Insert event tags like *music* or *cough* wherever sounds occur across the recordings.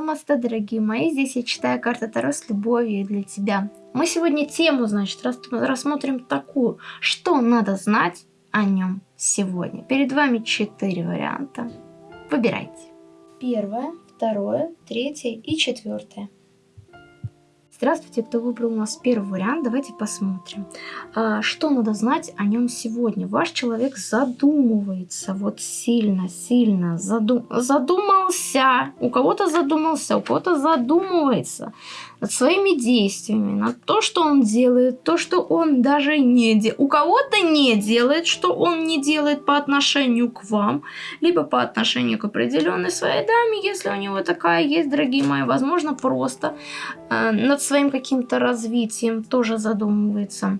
Намасте, дорогие мои. Здесь я читаю карты Таро с любовью для тебя. Мы сегодня тему, значит, рассмотрим такую. Что надо знать о нем сегодня? Перед вами четыре варианта. Выбирайте. Первое, второе, третье и четвертое. Здравствуйте, кто выбрал у нас первый вариант, давайте посмотрим. А, что надо знать о нем сегодня? Ваш человек задумывается, вот сильно-сильно задум... задумался. У кого-то задумался, у кого-то задумывается над своими действиями, над то, что он делает, то, что он даже не делает. У кого-то не делает, что он не делает по отношению к вам, либо по отношению к определенной своей даме, если у него такая есть, дорогие мои, возможно, просто э, над своим каким-то развитием тоже задумывается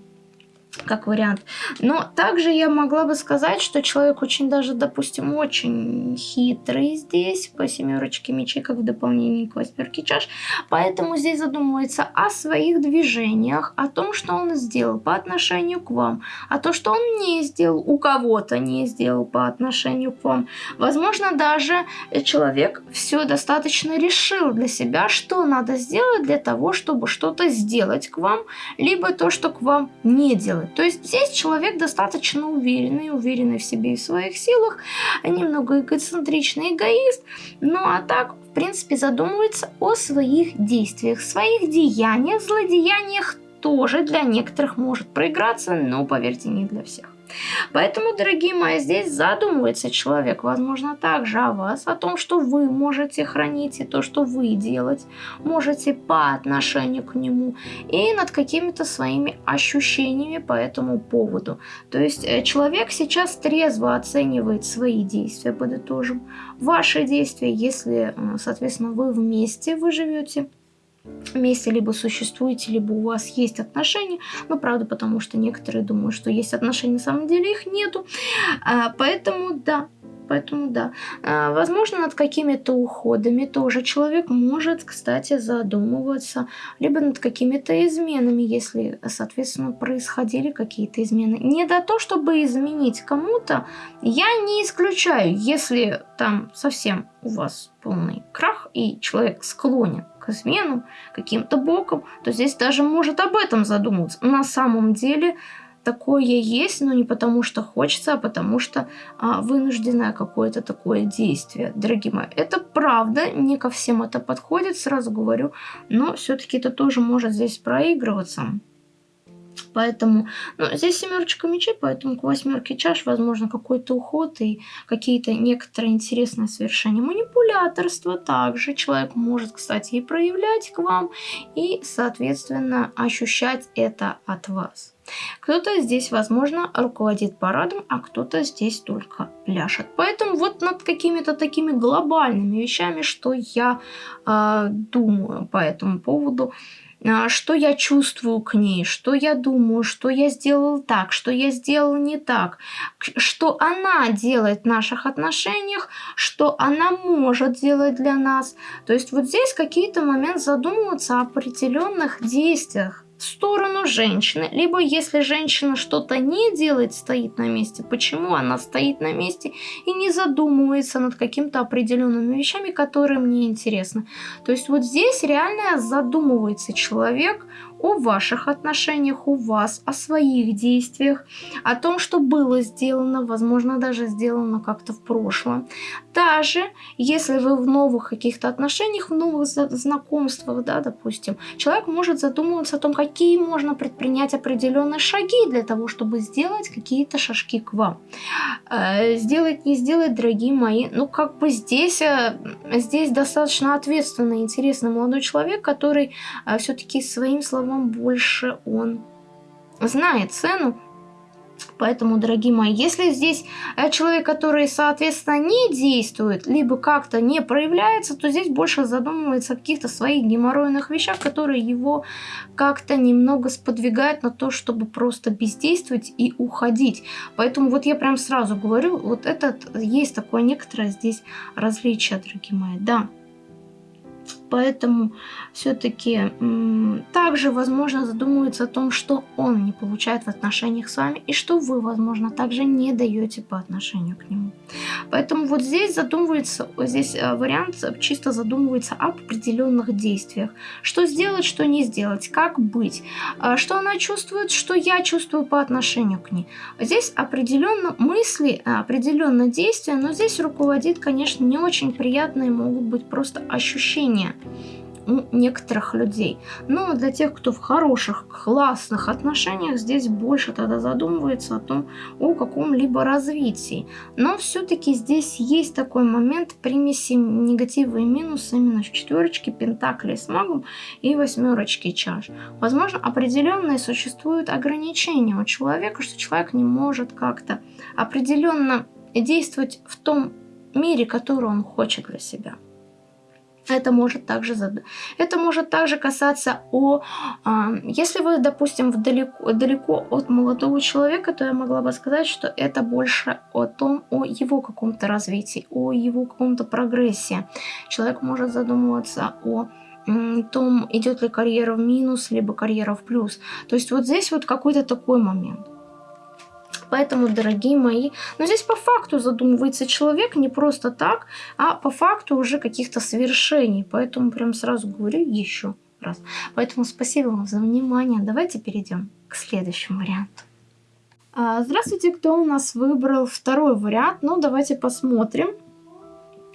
как вариант. Но также я могла бы сказать, что человек очень даже, допустим, очень хитрый здесь, по семерочке мечей, как в дополнении к восьмерке чаш. Поэтому здесь задумывается о своих движениях, о том, что он сделал по отношению к вам, а то, что он не сделал, у кого-то не сделал по отношению к вам. Возможно, даже человек все достаточно решил для себя, что надо сделать для того, чтобы что-то сделать к вам, либо то, что к вам не делать. То есть здесь человек достаточно уверенный, уверенный в себе и в своих силах, немного эгоцентричный эгоист, ну а так, в принципе, задумывается о своих действиях, своих деяниях, злодеяниях тоже для некоторых может проиграться, но, поверьте, не для всех. Поэтому, дорогие мои, здесь задумывается человек, возможно, также о вас, о том, что вы можете хранить и то, что вы делать можете по отношению к нему и над какими-то своими ощущениями по этому поводу. То есть э, человек сейчас трезво оценивает свои действия, подытожим, ваши действия, если, соответственно, вы вместе, вы живете вместе либо существуете, либо у вас есть отношения. Ну, правда, потому что некоторые думают, что есть отношения, на самом деле их нету. А, поэтому, да, поэтому да. А, возможно, над какими-то уходами тоже человек может, кстати, задумываться, либо над какими-то изменами, если, соответственно, происходили какие-то измены. Не до то, чтобы изменить кому-то, я не исключаю, если там совсем у вас полный крах, и человек склонен к изменам каким-то боком, то здесь даже может об этом задумываться. На самом деле такое есть, но не потому что хочется, а потому что а, вынужденное какое-то такое действие. Дорогие мои, это правда, не ко всем это подходит, сразу говорю, но все-таки это тоже может здесь проигрываться. Поэтому, ну, здесь семерочка мечей, поэтому к восьмерке чаш, возможно, какой-то уход и какие-то некоторые интересные совершения. Манипуляторство также человек может, кстати, и проявлять к вам, и, соответственно, ощущать это от вас. Кто-то здесь, возможно, руководит парадом, а кто-то здесь только пляшет. Поэтому вот над какими-то такими глобальными вещами, что я э, думаю по этому поводу, что я чувствую к ней, что я думаю, что я сделал так, что я сделал не так, что она делает в наших отношениях, что она может делать для нас. То есть вот здесь какие-то моменты задумываться о определенных действиях, сторону женщины. Либо если женщина что-то не делает, стоит на месте, почему она стоит на месте и не задумывается над какими-то определенными вещами, которые мне интересны. То есть вот здесь реально задумывается человек о ваших отношениях, у вас, о своих действиях, о том, что было сделано, возможно, даже сделано как-то в прошлом. Даже если вы в новых каких-то отношениях, в новых знакомствах, да, допустим, человек может задумываться о том, какие можно предпринять определенные шаги для того, чтобы сделать какие-то шажки к вам. Э, сделать, не сделать, дорогие мои, ну как бы здесь, э, здесь достаточно ответственный, интересный молодой человек, который э, все-таки своим словом вам больше он знает цену. Поэтому, дорогие мои, если здесь э, человек, который, соответственно, не действует, либо как-то не проявляется, то здесь больше задумывается о каких-то своих геморройных вещах, которые его как-то немного сподвигают на то, чтобы просто бездействовать и уходить. Поэтому вот я прям сразу говорю, вот этот есть такое некоторое здесь различие, дорогие мои, да. Поэтому все-таки также, возможно, задумывается о том, что он не получает в отношениях с вами, и что вы, возможно, также не даете по отношению к нему. Поэтому вот здесь задумывается, здесь э, вариант чисто задумывается об определенных действиях. Что сделать, что не сделать, как быть, э, что она чувствует, что я чувствую по отношению к ней. Здесь определенно мысли, э, определенно действия, но здесь руководит, конечно, не очень приятные могут быть просто ощущения у некоторых людей. Но для тех, кто в хороших, классных отношениях, здесь больше тогда задумывается о том, о каком-либо развитии. Но все-таки здесь есть такой момент примеси негатива и минуса именно в четверочке пентаклей с магом и восьмерочки чаш. Возможно, определенные существуют ограничения у человека, что человек не может как-то определенно действовать в том мире, который он хочет для себя. Это может также, это может также касаться о... Если вы, допустим, далеко, далеко от молодого человека, то я могла бы сказать, что это больше о том, о его каком-то развитии, о его каком-то прогрессе. Человек может задумываться о том, идет ли карьера в минус, либо карьера в плюс. То есть вот здесь вот какой-то такой момент. Поэтому, дорогие мои, но здесь по факту задумывается человек не просто так, а по факту уже каких-то совершений. Поэтому прям сразу говорю еще раз. Поэтому спасибо вам за внимание. Давайте перейдем к следующему варианту. А, здравствуйте, кто у нас выбрал второй вариант? Ну, давайте посмотрим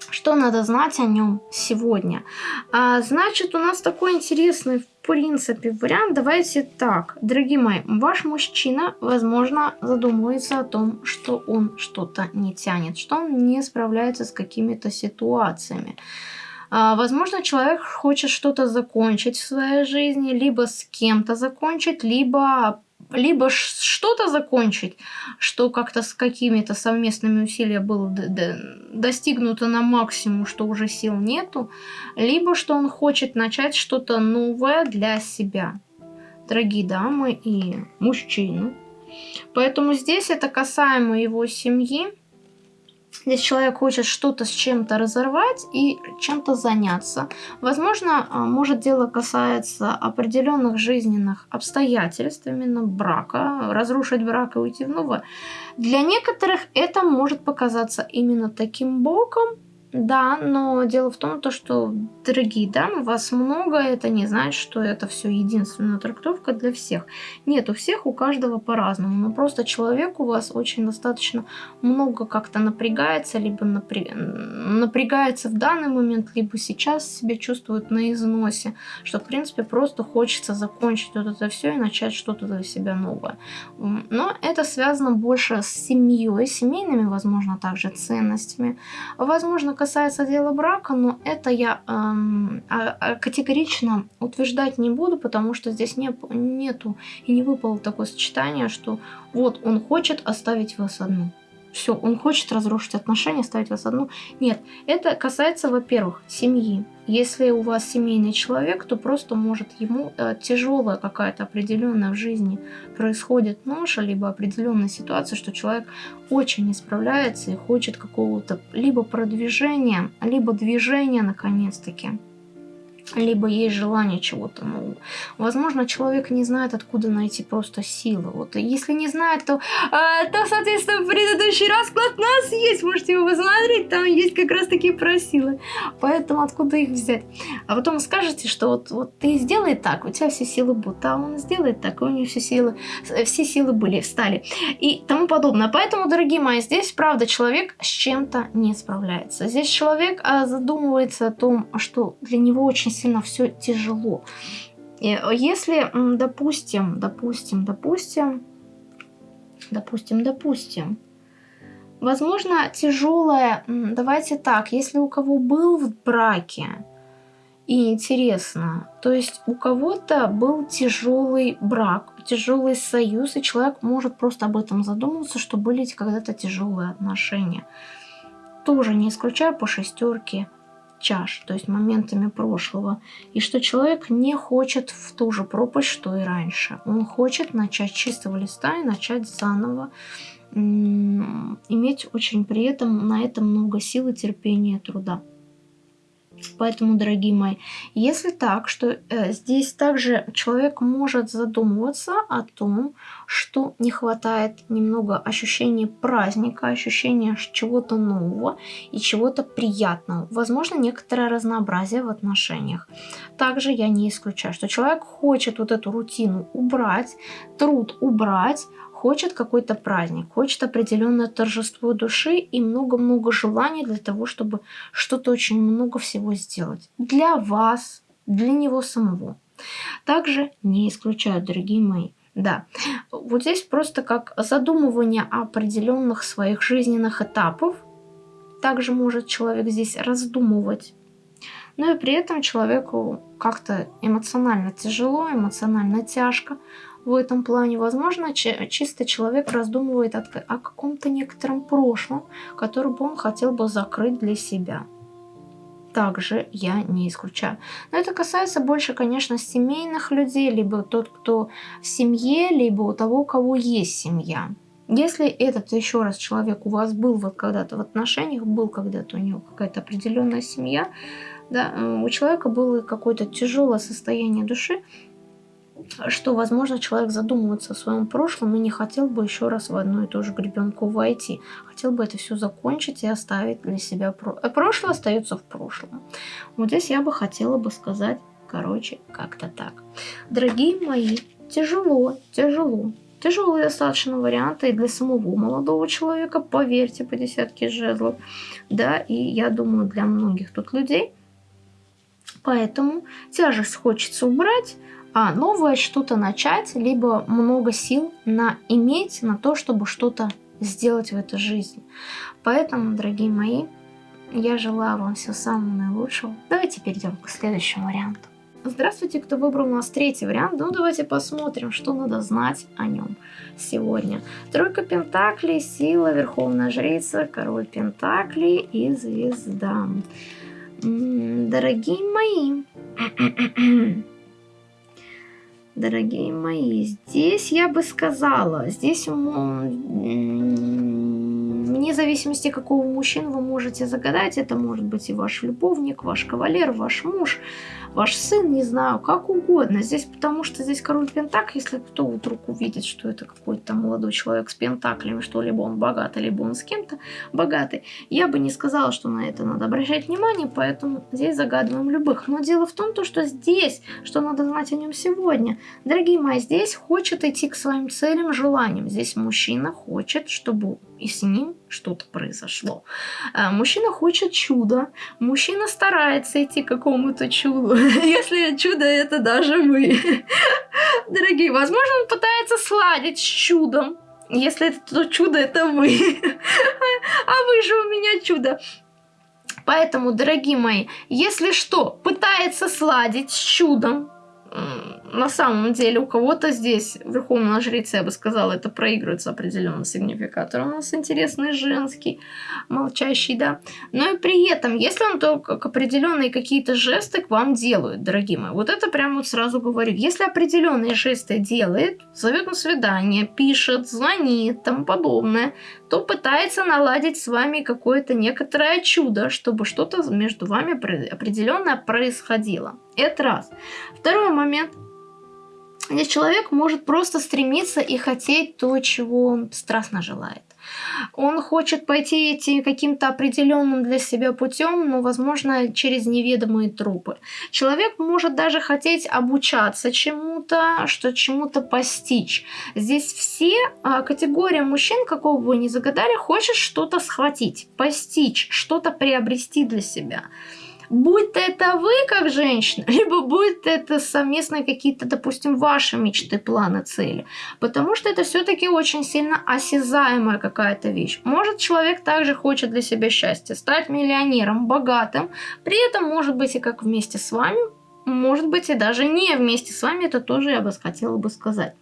что надо знать о нем сегодня? А, значит, у нас такой интересный, в принципе, вариант. Давайте так, дорогие мои, ваш мужчина, возможно, задумывается о том, что он что-то не тянет, что он не справляется с какими-то ситуациями. А, возможно, человек хочет что-то закончить в своей жизни, либо с кем-то закончить, либо либо что-то закончить, что как-то с какими-то совместными усилиями было достигнуто на максимум, что уже сил нету, либо что он хочет начать что-то новое для себя. Дорогие дамы и мужчины. Поэтому здесь это касаемо его семьи, Здесь человек хочет что-то с чем-то разорвать и чем-то заняться. Возможно, а, может дело касается определенных жизненных обстоятельств, именно брака, разрушить брак и уйти в новое. Для некоторых это может показаться именно таким боком, да, но дело в том, то, что, дорогие дамы, вас много, это не значит, что это все единственная трактовка для всех. Нет, у всех, у каждого по-разному, но просто человек у вас очень достаточно много как-то напрягается, либо напря... напрягается в данный момент, либо сейчас себя чувствует на износе, что, в принципе, просто хочется закончить вот это все и начать что-то для себя новое. Но это связано больше с семьей, семейными, возможно, также ценностями, возможно, касается дела брака, но это я эм, а, а категорично утверждать не буду, потому что здесь не, нету и не выпало такое сочетание, что вот он хочет оставить вас одну все, он хочет разрушить отношения, ставить вас одну. Нет, это касается, во-первых, семьи. Если у вас семейный человек, то просто может ему э, тяжелая какая-то определенная в жизни происходит ноша, либо определенная ситуация, что человек очень не справляется и хочет какого-то либо продвижения, либо движения наконец-таки либо есть желание чего-то нового. Возможно, человек не знает, откуда найти просто силы. Вот если не знает, то, э, то соответственно, предыдущий расклад у нас есть, можете его посмотреть, там есть как раз такие про силы. Поэтому откуда их взять? А потом скажете, что вот, вот ты сделай так, у тебя все силы будут, а он сделает так, и у него все силы, все силы были, встали и тому подобное. Поэтому, дорогие мои, здесь, правда, человек с чем-то не справляется. Здесь человек а, задумывается о том, что для него очень сильно все тяжело. И если, допустим, допустим, допустим, допустим, допустим, возможно, тяжелое, давайте так, если у кого был в браке, и интересно, то есть у кого-то был тяжелый брак, тяжелый союз, и человек может просто об этом задуматься, что были когда-то тяжелые отношения. Тоже не исключаю по шестерке чаш, то есть моментами прошлого, и что человек не хочет в ту же пропасть, что и раньше. Он хочет начать чистого листа и начать заново, иметь очень при этом на это много силы, терпения, труда. Поэтому, дорогие мои, если так, что э, здесь также человек может задумываться о том, что не хватает немного ощущения праздника, ощущения чего-то нового и чего-то приятного. Возможно, некоторое разнообразие в отношениях. Также я не исключаю, что человек хочет вот эту рутину убрать, труд убрать, хочет какой-то праздник, хочет определенное торжество души и много-много желаний для того, чтобы что-то очень много всего сделать. Для вас, для него самого. Также не исключаю, дорогие мои, да, вот здесь просто как задумывание определенных своих жизненных этапов. Также может человек здесь раздумывать. Но и при этом человеку как-то эмоционально тяжело, эмоционально тяжко в этом плане. Возможно, чисто человек раздумывает о каком-то некотором прошлом, который бы он хотел бы закрыть для себя. Также я не исключаю. Но это касается больше, конечно, семейных людей, либо тот, кто в семье, либо у того, у кого есть семья. Если этот еще раз человек у вас был вот когда-то в отношениях, был когда-то у него какая-то определенная семья, да, у человека было какое-то тяжелое состояние души, что, возможно, человек задумывается о своем прошлом и не хотел бы еще раз в одну и ту же гребенку войти. Хотел бы это все закончить и оставить для себя про... Э, прошлое остается в прошлом. Вот здесь я бы хотела бы сказать, короче, как-то так. Дорогие мои, тяжело, тяжело. Тяжелые достаточно варианты и для самого молодого человека, поверьте, по десятке жезлов. Да, и я думаю, для многих тут людей. Поэтому тяжесть хочется убрать, а новое что-то начать, либо много сил на иметь на то, чтобы что-то сделать в этой жизни. Поэтому, дорогие мои, я желаю вам всего самого наилучшего. Давайте перейдем к следующему варианту. Здравствуйте, кто выбрал у нас третий вариант. Ну, давайте посмотрим, что надо знать о нем сегодня. Тройка Пентаклей, Сила, Верховная Жрица, Король Пентаклей и Звезда. Дорогие мои, *clears throat* дорогие мои. Здесь я бы сказала, здесь вне зависимости какого мужчины вы можете загадать, это может быть и ваш любовник, ваш кавалер, ваш муж, ваш сын, не знаю, как угодно. Здесь потому что здесь король Пентак, если кто вдруг увидит, что это какой-то молодой человек с Пентаклями, что либо он богатый, либо он с кем-то богатый, я бы не сказала, что на это надо обращать внимание, поэтому здесь загадываем любых. Но дело в том, то, что здесь, что надо знать о нем сегодня. Дорогие мои, здесь хочет идти к своим целям, желаниям. Здесь мужчина хочет, чтобы и с ним что-то произошло. А, мужчина хочет чуда, мужчина старается идти к какому-то чуду, *laughs* если чудо это даже вы. *laughs* Дорогие, возможно, он пытается сладить с чудом, если это то чудо это вы. *laughs* А вы же у меня чудо. Поэтому, дорогие мои, если что, пытается сладить с чудом, на самом деле у кого-то здесь, верховная жрица, я бы сказала, это проигрывается определенный сигнификатор. У нас интересный женский, молчащий, да. Но и при этом, если он только определенные какие-то жесты к вам делают, дорогие мои, вот это прямо вот сразу говорю. Если определенные жесты делает, зовет на свидание, пишет, звонит, тому подобное, то пытается наладить с вами какое-то некоторое чудо, чтобы что-то между вами определенное происходило. Это раз. Второй момент. Здесь человек может просто стремиться и хотеть то, чего он страстно желает. Он хочет пойти идти каким-то определенным для себя путем, но, возможно, через неведомые трупы. Человек может даже хотеть обучаться чему-то, что чему-то постичь. Здесь все а, категории мужчин, какого бы вы ни загадали, хочет что-то схватить, постичь, что-то приобрести для себя будь это вы как женщина, *laughs* либо будь это совместные какие-то, допустим, ваши мечты, планы, цели. Потому что это все-таки очень сильно осязаемая какая-то вещь. Может, человек также хочет для себя счастья, стать миллионером, богатым, при этом, может быть, и как вместе с вами, может быть, и даже не вместе с вами, это тоже я бы хотела бы сказать.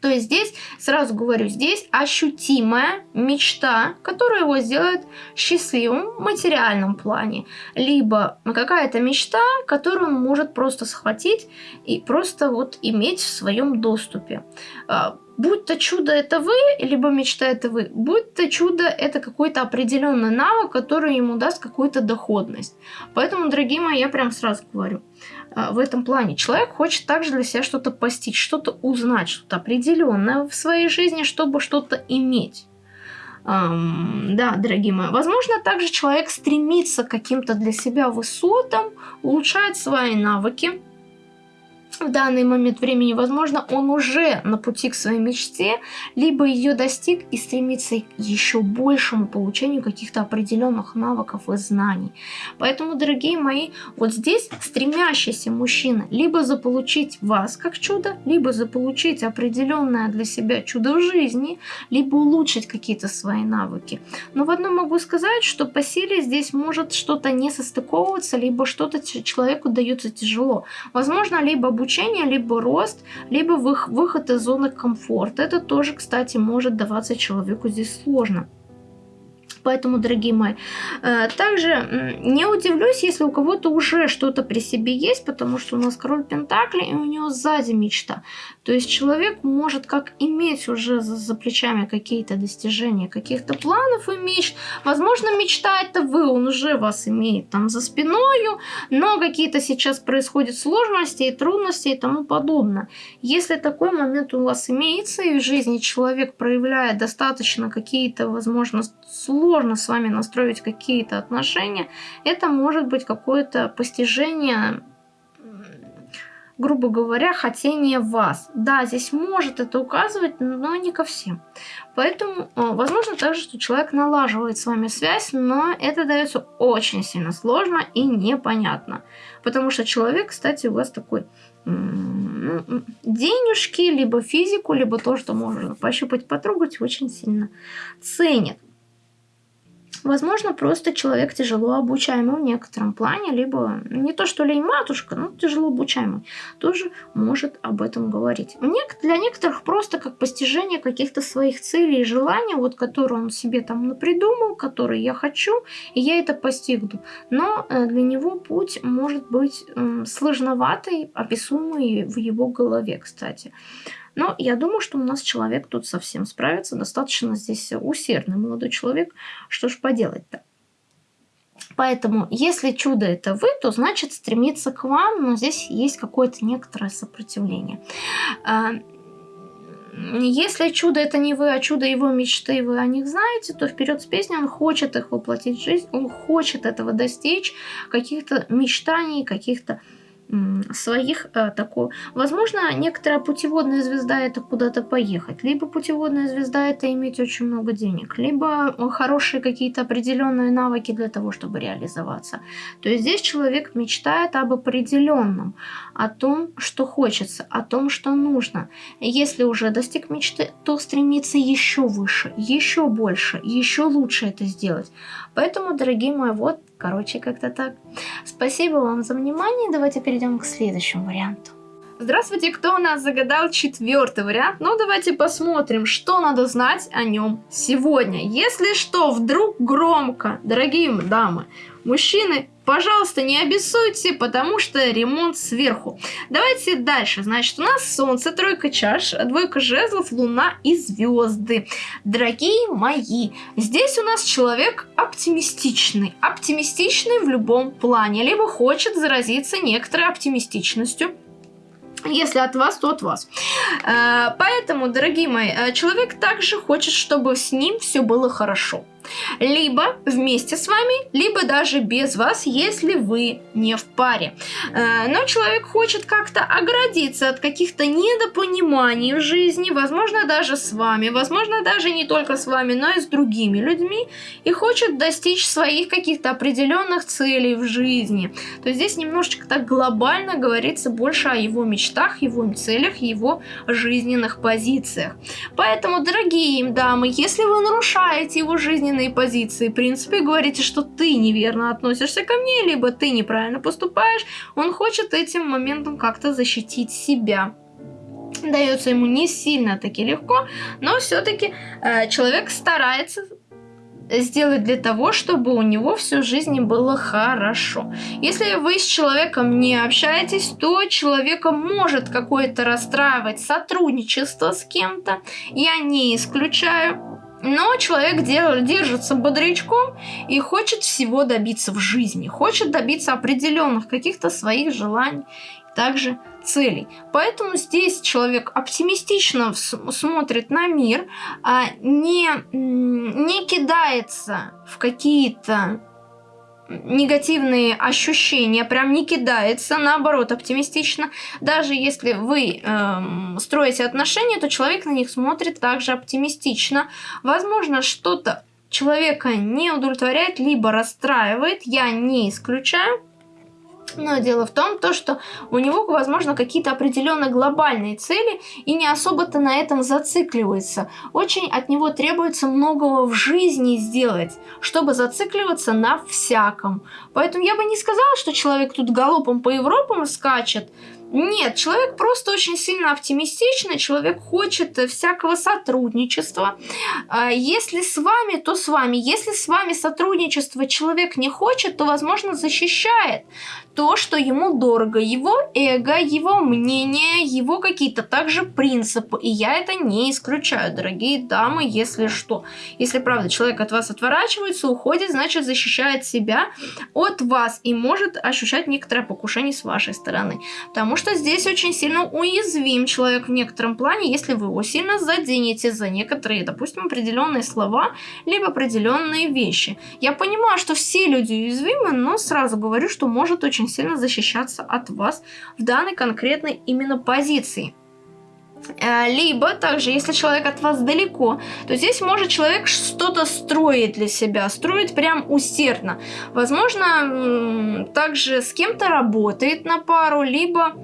То есть здесь, сразу говорю, здесь ощутимая мечта, которая его сделает счастливым в материальном плане. Либо какая-то мечта, которую он может просто схватить и просто вот иметь в своем доступе. А, будь то чудо это вы, либо мечта это вы, будь то чудо это какой-то определенный навык, который ему даст какую-то доходность. Поэтому, дорогие мои, я прям сразу говорю – в этом плане. Человек хочет также для себя что-то постичь, что-то узнать, что-то определенное в своей жизни, чтобы что-то иметь. Um, да, дорогие мои, возможно, также человек стремится к каким-то для себя высотам, улучшает свои навыки, в данный момент времени, возможно, он уже на пути к своей мечте, либо ее достиг и стремится к еще большему получению каких-то определенных навыков и знаний. Поэтому, дорогие мои, вот здесь стремящийся мужчина либо заполучить вас как чудо, либо заполучить определенное для себя чудо в жизни, либо улучшить какие-то свои навыки. Но в одном могу сказать, что по силе здесь может что-то не состыковываться, либо что-то человеку дается тяжело. Возможно, либо обучение обучение, либо рост, либо выход из зоны комфорта. Это тоже, кстати, может даваться человеку здесь сложно. Поэтому, дорогие мои, э, также не удивлюсь, если у кого-то уже что-то при себе есть, потому что у нас король Пентакли, и у него сзади мечта. То есть человек может как иметь уже за, за плечами какие-то достижения, каких-то планов и мечт. Возможно, мечта это вы, он уже вас имеет там за спиною, но какие-то сейчас происходят сложности и трудности и тому подобное. Если такой момент у вас имеется, и в жизни человек проявляет достаточно какие-то, возможно, сложности, сложно с вами настроить какие-то отношения, это может быть какое-то постижение грубо говоря, хотение вас. Да, здесь может это указывать, но не ко всем. Поэтому, э, возможно также, что человек налаживает с вами связь, но это дается очень сильно сложно и непонятно. Потому что человек, кстати, у вас такой денежки, либо физику, либо то, что можно пощупать, потрогать, очень сильно ценит. Возможно, просто человек тяжело обучаемый в некотором плане, либо не то, что лень матушка, но тяжело обучаемый, тоже может об этом говорить. Для некоторых просто как постижение каких-то своих целей и желаний, вот которые он себе там напридумал, которые я хочу, и я это постигну. Но э, для него путь может быть сложноватый, описуемый в его голове, кстати. Но я думаю, что у нас человек тут совсем справится. Достаточно здесь усердный молодой человек. Что ж поделать-то? Поэтому, если чудо это вы, то значит стремиться к вам, но здесь есть какое-то некоторое сопротивление. А, если чудо это не вы, а чудо его мечты, вы о них знаете, то вперед с песней он хочет их воплотить в жизнь, он хочет этого достичь, каких-то мечтаний, каких-то своих э, такого. Возможно, некоторая путеводная звезда это куда-то поехать, либо путеводная звезда это иметь очень много денег, либо хорошие какие-то определенные навыки для того, чтобы реализоваться. То есть здесь человек мечтает об определенном, о том, что хочется, о том, что нужно. Если уже достиг мечты, то стремится еще выше, еще больше, еще лучше это сделать. Поэтому, дорогие мои, вот Короче, как-то так. Спасибо вам за внимание. Давайте перейдем к следующему варианту. Здравствуйте, кто у нас загадал четвертый вариант? Ну, давайте посмотрим, что надо знать о нем сегодня. Если что, вдруг громко, дорогие дамы, мужчины, Пожалуйста, не обессуйте, потому что ремонт сверху. Давайте дальше. Значит, у нас Солнце, тройка чаш, двойка жезлов, Луна и звезды. Дорогие мои, здесь у нас человек оптимистичный. Оптимистичный в любом плане. Либо хочет заразиться некоторой оптимистичностью, если от вас, то от вас. Э, поэтому, дорогие мои, э, человек также хочет, чтобы с ним все было хорошо. Либо вместе с вами, либо даже без вас, если вы не в паре. Э, но человек хочет как-то оградиться от каких-то недопониманий в жизни, возможно, даже с вами, возможно, даже не только с вами, но и с другими людьми, и хочет достичь своих каких-то определенных целей в жизни. То есть здесь немножечко так глобально говорится больше о его мечтах, его целях, его жизненных позициях. Поэтому, дорогие дамы, если вы нарушаете его жизненные жизненные позиции, в принципе, говорите, что ты неверно относишься ко мне, либо ты неправильно поступаешь, он хочет этим моментом как-то защитить себя. дается ему не сильно таки легко, но все-таки э, человек старается сделать для того, чтобы у него всю жизнь было хорошо. Если вы с человеком не общаетесь, то человека может какое-то расстраивать сотрудничество с кем-то. Я не исключаю. Но человек держится бодрячком и хочет всего добиться в жизни, хочет добиться определенных каких-то своих желаний также целей. Поэтому здесь человек оптимистично смотрит на мир, а не, не кидается в какие-то негативные ощущения, прям не кидается, наоборот, оптимистично. Даже если вы э, строите отношения, то человек на них смотрит также оптимистично. Возможно, что-то человека не удовлетворяет, либо расстраивает, я не исключаю. Но дело в том, то, что у него, возможно, какие-то определенные глобальные цели и не особо-то на этом зацикливается. Очень от него требуется многого в жизни сделать, чтобы зацикливаться на всяком. Поэтому я бы не сказала, что человек тут галопом по Европам скачет, нет, человек просто очень сильно оптимистичный, человек хочет всякого сотрудничества. А если с вами, то с вами. Если с вами сотрудничество человек не хочет, то, возможно, защищает то, что ему дорого, его эго, его мнение, его какие-то также принципы. И я это не исключаю, дорогие дамы, если что. Если, правда, человек от вас отворачивается, уходит, значит, защищает себя от вас и может ощущать некоторое покушение с вашей стороны. Потому что здесь очень сильно уязвим человек в некотором плане, если вы его сильно заденете за некоторые, допустим, определенные слова, либо определенные вещи. Я понимаю, что все люди уязвимы, но сразу говорю, что может очень сильно защищаться от вас в данной конкретной именно позиции. Э, либо также, если человек от вас далеко, то здесь может человек что-то строить для себя, строить прям усердно. Возможно, также с кем-то работает на пару, либо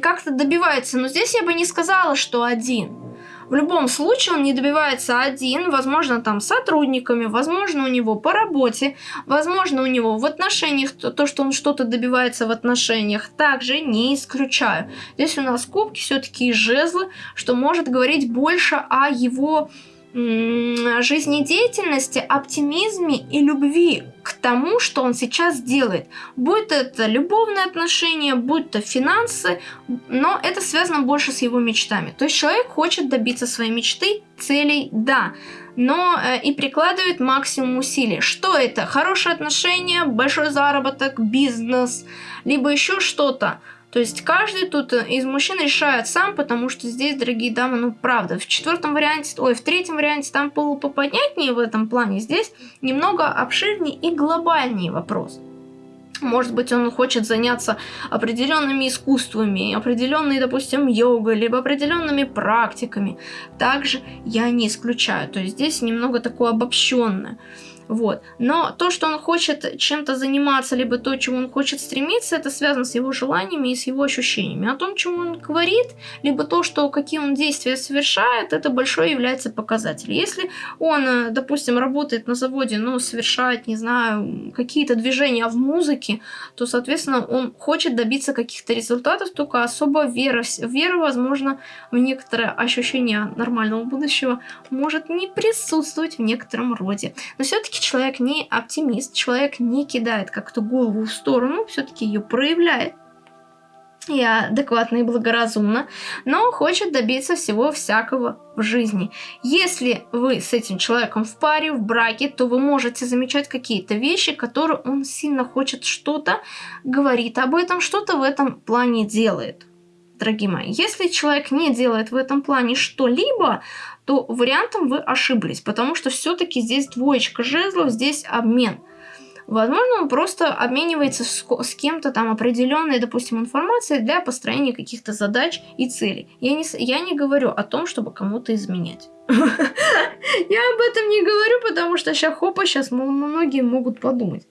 как-то добивается. Но здесь я бы не сказала, что один. В любом случае он не добивается один, возможно, там сотрудниками, возможно, у него по работе, возможно, у него в отношениях, то, то что он что-то добивается в отношениях, также не исключаю. Здесь у нас кубки все-таки жезлы, что может говорить больше о его жизнедеятельности, оптимизме и любви к тому, что он сейчас делает. Будь это любовные отношения, будь то финансы, но это связано больше с его мечтами. То есть человек хочет добиться своей мечты, целей, да, но э, и прикладывает максимум усилий. Что это? Хорошие отношения, большой заработок, бизнес, либо еще что-то. То есть каждый тут э, из мужчин решает сам, потому что здесь, дорогие дамы, ну правда, в четвертом варианте, ой, в третьем варианте там было в этом плане, здесь немного обширнее и глобальнее вопрос. Может быть, он хочет заняться определенными искусствами, определенной, допустим, йогой, либо определенными практиками. Также я не исключаю. То есть здесь немного такое обобщенное. Вот. Но то, что он хочет чем-то заниматься, либо то, чему он хочет стремиться, это связано с его желаниями и с его ощущениями. О том, чему он говорит, либо то, что какие он действия совершает, это большой является показатель. Если он, э, допустим, работает на заводе, но совершает, не знаю, какие-то движения в музыке, то, соответственно, он хочет добиться каких-то результатов, только особо вера, вера, возможно, в некоторое ощущение нормального будущего может не присутствовать в некотором роде. Но все-таки человек не оптимист, человек не кидает как-то голову в сторону, все-таки ее проявляет и адекватно и благоразумно, но хочет добиться всего всякого в жизни. Если вы с этим человеком в паре, в браке, то вы можете замечать какие-то вещи, которые он сильно хочет что-то, говорит об этом, что-то в этом плане делает. Дорогие мои, если человек не делает в этом плане что-либо, то вариантом вы ошиблись, потому что все-таки здесь двоечка жезлов, здесь обмен. Возможно, он просто обменивается с, с кем-то там определенной, допустим, информацией для построения каких-то задач и целей. Я не, я не говорю о том, чтобы кому-то изменять. *laughs* Я об этом не говорю, потому что сейчас хопа, сейчас многие могут подумать.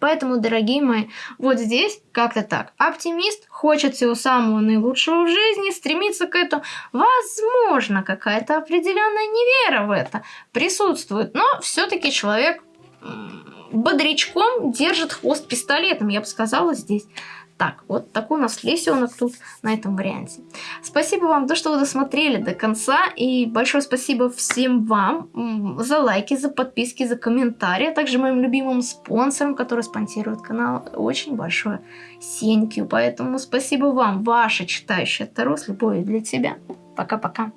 Поэтому, дорогие мои, вот здесь как-то так. Оптимист хочет всего самого наилучшего в жизни, стремится к этому. Возможно, какая-то определенная невера в это присутствует, но все-таки человек бодрячком держит хвост пистолетом, я бы сказала здесь так. Вот такой у нас лисенок тут на этом варианте. Спасибо вам, то, что вы досмотрели до конца. И большое спасибо всем вам за лайки, за подписки, за комментарии. А также моим любимым спонсорам, которые спонсируют канал. Очень большое you. Поэтому спасибо вам, ваша читающая Таро с любовью для тебя. Пока-пока.